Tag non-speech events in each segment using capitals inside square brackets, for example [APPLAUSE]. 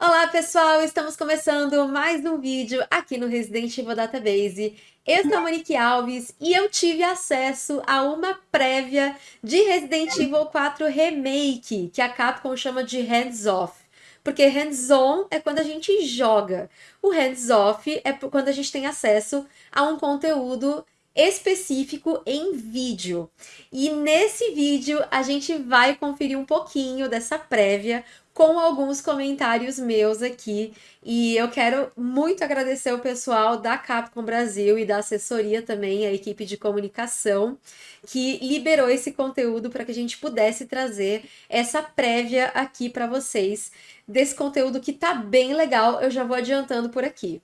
Olá pessoal, estamos começando mais um vídeo aqui no Resident Evil Database. Eu sou a Monique Alves e eu tive acesso a uma prévia de Resident Evil 4 Remake, que a Capcom chama de Hands Off. Porque hands-on é quando a gente joga. O hands-off é quando a gente tem acesso a um conteúdo específico em vídeo. E nesse vídeo a gente vai conferir um pouquinho dessa prévia com alguns comentários meus aqui. E eu quero muito agradecer o pessoal da Capcom Brasil e da assessoria também, a equipe de comunicação, que liberou esse conteúdo para que a gente pudesse trazer essa prévia aqui para vocês desse conteúdo que tá bem legal. Eu já vou adiantando por aqui.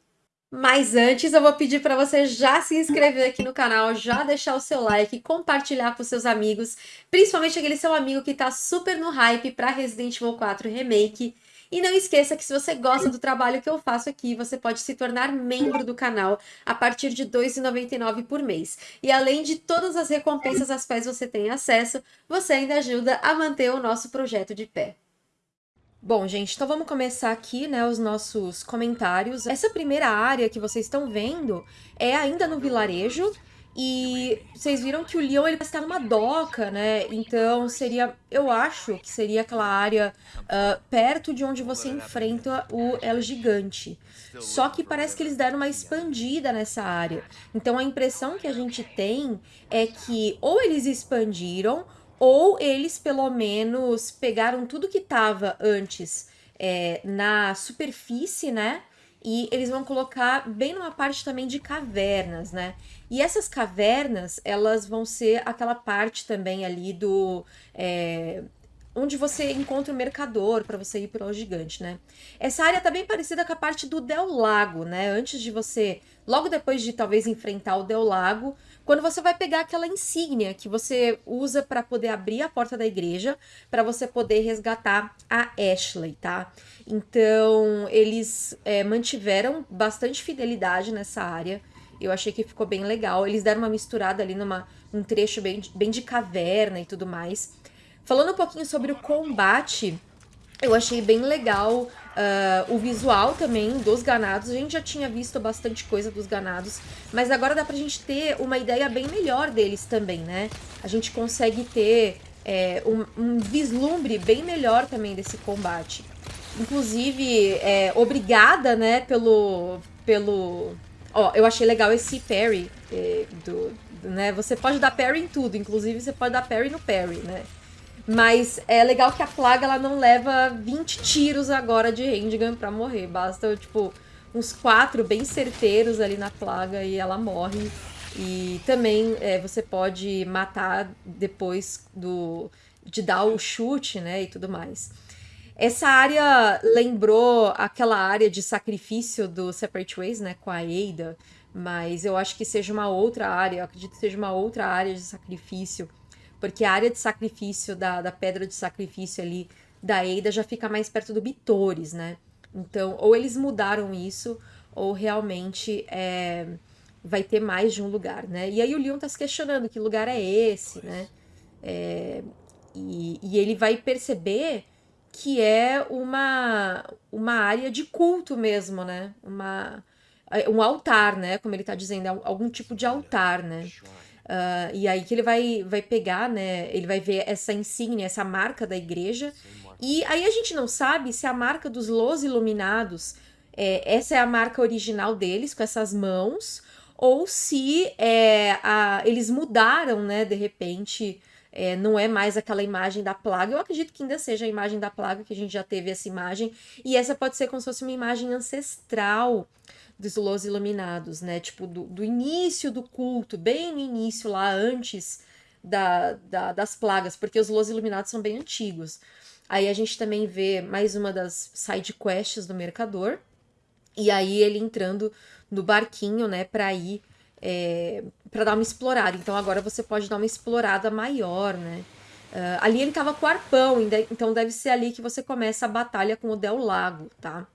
Mas antes eu vou pedir para você já se inscrever aqui no canal, já deixar o seu like, compartilhar com seus amigos, principalmente aquele seu amigo que está super no hype para Resident Evil 4 Remake. E não esqueça que se você gosta do trabalho que eu faço aqui, você pode se tornar membro do canal a partir de R$ 2,99 por mês. E além de todas as recompensas às quais você tem acesso, você ainda ajuda a manter o nosso projeto de pé. Bom, gente, então vamos começar aqui, né, os nossos comentários. Essa primeira área que vocês estão vendo é ainda no vilarejo, e vocês viram que o Leon ele está numa doca, né? Então seria, eu acho que seria aquela área uh, perto de onde você enfrenta o El Gigante. Só que parece que eles deram uma expandida nessa área. Então a impressão que a gente tem é que ou eles expandiram ou eles pelo menos pegaram tudo que estava antes é, na superfície, né? E eles vão colocar bem numa parte também de cavernas, né? E essas cavernas, elas vão ser aquela parte também ali do... É, onde você encontra o mercador para você ir para o gigante, né? Essa área tá bem parecida com a parte do Del Lago, né? Antes de você, logo depois de talvez enfrentar o Del Lago, quando você vai pegar aquela insígnia que você usa para poder abrir a porta da igreja, para você poder resgatar a Ashley, tá? Então, eles é, mantiveram bastante fidelidade nessa área. Eu achei que ficou bem legal. Eles deram uma misturada ali numa, num trecho bem, bem de caverna e tudo mais. Falando um pouquinho sobre o combate, eu achei bem legal Uh, o visual também dos ganados, a gente já tinha visto bastante coisa dos ganados, mas agora dá pra gente ter uma ideia bem melhor deles também, né? A gente consegue ter é, um, um, vislumbre bem melhor também desse combate. Inclusive, é, obrigada, né, pelo... pelo... Ó, eu achei legal esse parry é, do, do, né? Você pode dar parry em tudo, inclusive você pode dar parry no parry, né? Mas é legal que a plaga ela não leva 20 tiros agora de handgun pra morrer. Basta, tipo, uns quatro bem certeiros ali na plaga e ela morre. E também é, você pode matar depois do de dar o chute, né, e tudo mais. Essa área lembrou aquela área de sacrifício do Separate Ways, né, com a Ada, mas eu acho que seja uma outra área, eu acredito que seja uma outra área de sacrifício porque a área de sacrifício da, da pedra de sacrifício ali da Eida já fica mais perto do Bitores, né? Então, ou eles mudaram isso, ou realmente é, vai ter mais de um lugar, né? E aí o Leon tá se questionando que lugar é esse, né? É, e, e ele vai perceber que é uma, uma área de culto mesmo, né? Uma, um altar, né? Como ele tá dizendo, é algum tipo de altar, né? Uh, e aí que ele vai, vai pegar, né? Ele vai ver essa insígnia, essa marca da igreja. E aí a gente não sabe se a marca dos Los Iluminados, é, essa é a marca original deles, com essas mãos, ou se é, a, eles mudaram, né, de repente, é, não é mais aquela imagem da plaga. Eu acredito que ainda seja a imagem da plaga, que a gente já teve essa imagem. E essa pode ser como se fosse uma imagem ancestral dos Los Iluminados, né? Tipo, do, do início do culto, bem no início, lá antes da, da, das plagas, porque os Los Iluminados são bem antigos. Aí a gente também vê mais uma das side quests do Mercador, e aí ele entrando no barquinho, né, pra ir, é, pra dar uma explorada. Então agora você pode dar uma explorada maior, né. Uh, ali ele tava com arpão, então deve ser ali que você começa a batalha com o Del Lago, tá?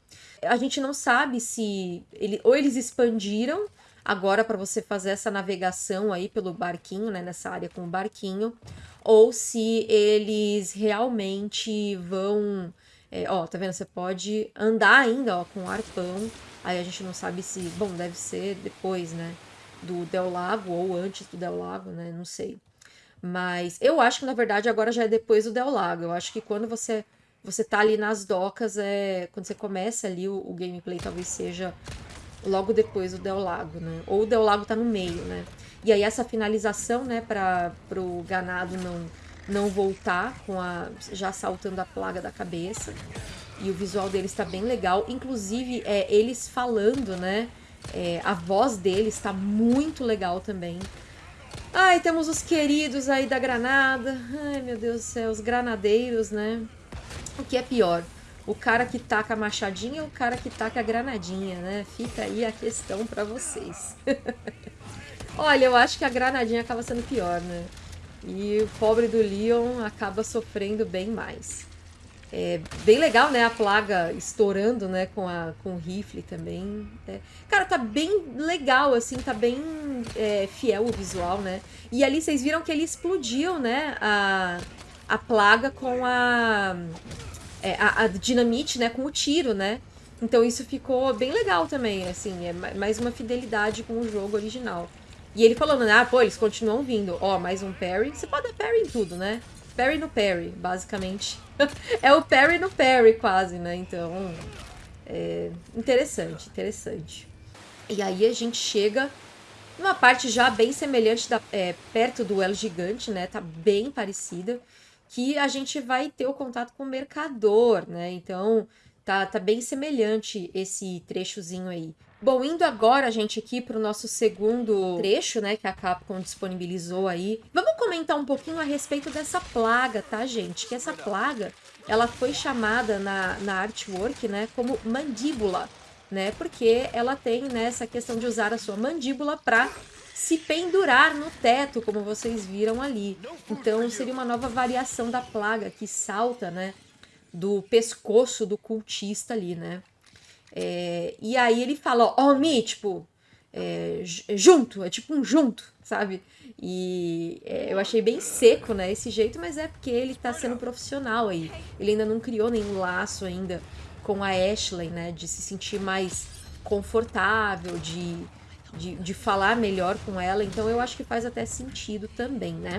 A gente não sabe se ele, ou eles expandiram agora para você fazer essa navegação aí pelo barquinho, né, nessa área com o barquinho, ou se eles realmente vão É, ó, tá vendo? Você pode andar ainda, ó, com o arpão. Aí a gente não sabe se... Bom, deve ser depois, né? Do Del Lago ou antes do Del Lago, né? Não sei. Mas eu acho que, na verdade, agora já é depois do Del Lago. Eu acho que quando você você tá ali nas docas, é quando você começa ali o, o gameplay talvez seja logo depois do Del Lago, né? Ou o Del Lago tá no meio, né? E aí essa finalização, né, para pro ganado não não voltar com a já saltando a plaga da cabeça. E o visual deles está bem legal, inclusive é, eles falando, né? É, a voz deles está muito legal também. Ai, temos os queridos aí da granada. Ai, meu Deus do céu, os granadeiros, né? O que é pior? O cara que taca a machadinha ou o cara que taca a granadinha, né? Fica aí a questão para vocês. [LAUGHS] Olha, eu acho que a granadinha acaba sendo pior, né? E o pobre do Leon acaba sofrendo bem mais. É bem legal, né? A plaga estourando, né? Com, a, com o rifle também. É. Cara, tá bem legal, assim. Tá bem é, fiel o visual, né? E ali vocês viram que ele explodiu, né? A, a plaga com a, é, a, a dinamite, né? Com o tiro, né? Então isso ficou bem legal também, assim. É mais uma fidelidade com o jogo original. E ele falando, né? Ah, pô, eles continuam vindo. Ó, mais um parry. Você pode dar parry em tudo, né? Parry no parry, basicamente. [LAUGHS] é o parry no parry, quase, né? Então, é interessante, interessante. E aí a gente chega numa parte já bem semelhante, da, é, perto do El Gigante, né? Tá bem parecida. Que a gente vai ter o contato com o mercador, né? Então, tá, tá bem semelhante esse trechozinho aí. Bom, indo agora, gente, aqui para o nosso segundo trecho, né, que a Capcom disponibilizou aí. Vamos comentar um pouquinho a respeito dessa plaga, tá, gente? Que essa plaga, ela foi chamada na, na artwork, né, como mandíbula, né? Porque ela tem, né, essa questão de usar a sua mandíbula para se pendurar no teto, como vocês viram ali. Então, seria uma nova variação da plaga que salta, né, do pescoço do cultista ali, né? É, e aí ele fala, ó, Mi, tipo, é, junto, é tipo um junto, sabe? E é, eu achei bem seco, né, esse jeito, mas é porque ele tá sendo profissional aí. Ele ainda não criou nenhum laço ainda com a Ashley, né, de se sentir mais confortável, de, de, de falar melhor com ela. Então eu acho que faz até sentido também, né?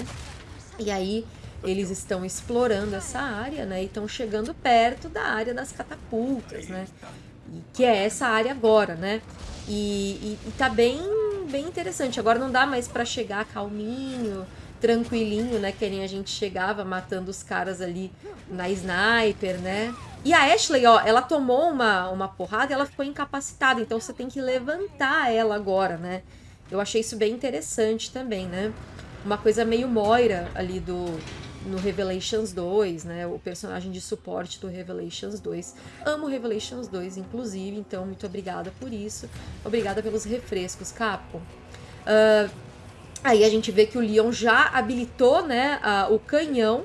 E aí eles estão explorando essa área, né, e estão chegando perto da área das catapultas, né? que é essa área agora, né? E, e, e tá bem, bem interessante. Agora não dá mais para chegar calminho, tranquilinho, né? Que nem a gente chegava matando os caras ali na sniper, né? E a Ashley, ó, ela tomou uma, uma porrada e ela ficou incapacitada, então você tem que levantar ela agora, né? Eu achei isso bem interessante também, né? Uma coisa meio Moira ali do, no Revelations 2, né? O personagem de suporte do Revelations 2. Amo Revelations 2, inclusive, então muito obrigada por isso. Obrigada pelos refrescos, Capcom. Uh, aí a gente vê que o Leon já habilitou, né, uh, o canhão.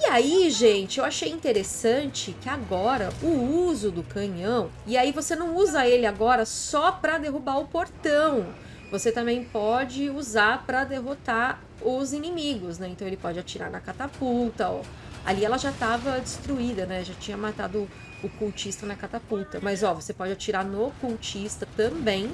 E aí, gente, eu achei interessante que agora o uso do canhão, e aí você não usa ele agora só para derrubar o portão. Você também pode usar para derrotar os inimigos, né? Então ele pode atirar na catapulta, ó. Ali ela já estava destruída, né? Já tinha matado o cultista na catapulta. Mas, ó, você pode atirar no cultista também.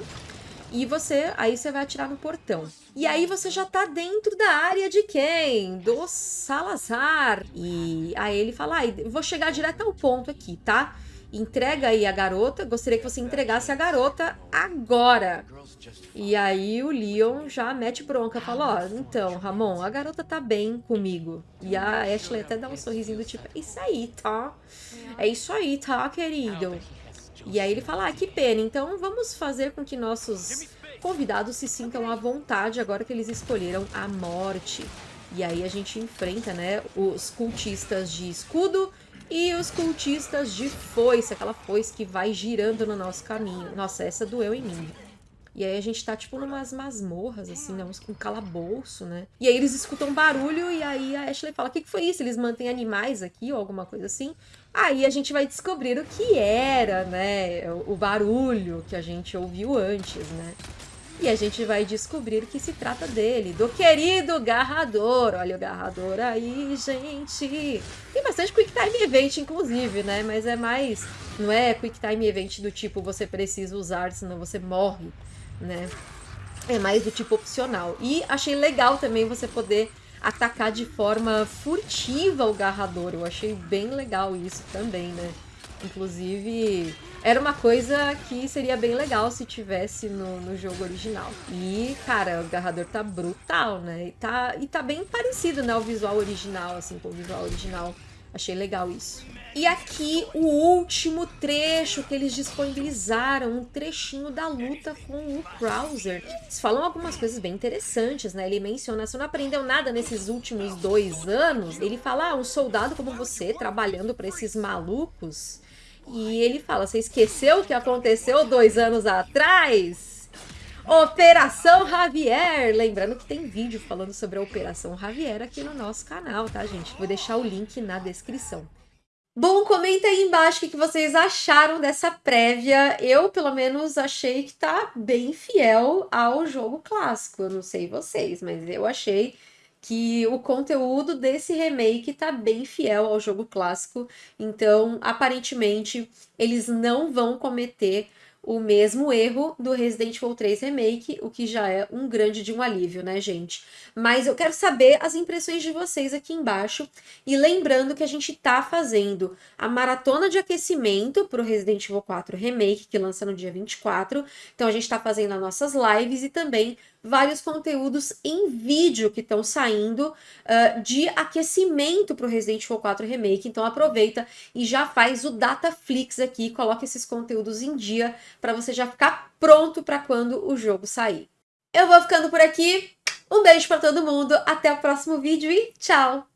E você, aí você vai atirar no portão. E aí você já tá dentro da área de quem? Do Salazar. E aí ele fala, ah, vou chegar direto ao ponto aqui, tá? entrega aí a garota, gostaria que você entregasse a garota agora. E aí o Leon já mete bronca, fala, ó, oh, então, Ramon, a garota tá bem comigo. E a Ashley até dá um sorrisinho do tipo, é isso aí, tá? É isso aí, tá, querido? E aí ele fala, ah, que pena, então vamos fazer com que nossos convidados se sintam à vontade agora que eles escolheram a morte. E aí a gente enfrenta, né, os cultistas de escudo e os cultistas de foice, aquela foice que vai girando no nosso caminho. Nossa, essa doeu em mim. E aí a gente tá, tipo, numas masmorras, assim, né? Com calabouço, né? E aí eles escutam barulho e aí a Ashley fala, o que, que foi isso? Eles mantêm animais aqui ou alguma coisa assim? Aí a gente vai descobrir o que era, né? O barulho que a gente ouviu antes, né? E a gente vai descobrir que se trata dele, do querido Garrador. Olha o Garrador aí, gente. Tem bastante Quick Time Event, inclusive, né? Mas é mais... Não é Quick Time Event do tipo você precisa usar, senão você morre, né? É mais do tipo opcional. E achei legal também você poder atacar de forma furtiva o Garrador. Eu achei bem legal isso também, né? Inclusive, era uma coisa que seria bem legal se tivesse no, no jogo original. E, cara, o Garrador tá brutal, né? E tá, e tá bem parecido, né? O visual original, assim, com o visual original. Achei legal isso. E aqui o último trecho que eles disponibilizaram, um trechinho da luta com o Krauser. Eles falam algumas coisas bem interessantes, né? Ele menciona, se não aprendeu nada nesses últimos dois anos, ele fala, ah, um soldado como você, trabalhando para esses malucos. E ele fala, você esqueceu o que aconteceu dois anos atrás? Operação Javier! Lembrando que tem vídeo falando sobre a Operação Javier aqui no nosso canal, tá, gente? Vou deixar o link na descrição. Bom, comenta aí embaixo o que vocês acharam dessa prévia. Eu, pelo menos, achei que tá bem fiel ao jogo clássico. Eu não sei vocês, mas eu achei que o conteúdo desse remake tá bem fiel ao jogo clássico. Então, aparentemente, eles não vão cometer o mesmo erro do Resident Evil 3 Remake, o que já é um grande de um alívio, né, gente? Mas eu quero saber as impressões de vocês aqui embaixo. E lembrando que a gente tá fazendo a maratona de aquecimento pro Resident Evil 4 Remake, que lança no dia 24. Então a gente tá fazendo as nossas lives e também vários conteúdos em vídeo que estão saindo uh, de aquecimento para o Resident Evil 4 Remake. Então aproveita e já faz o Dataflix aqui, coloca esses conteúdos em dia para você já ficar pronto para quando o jogo sair. Eu vou ficando por aqui. Um beijo para todo mundo, até o próximo vídeo e tchau!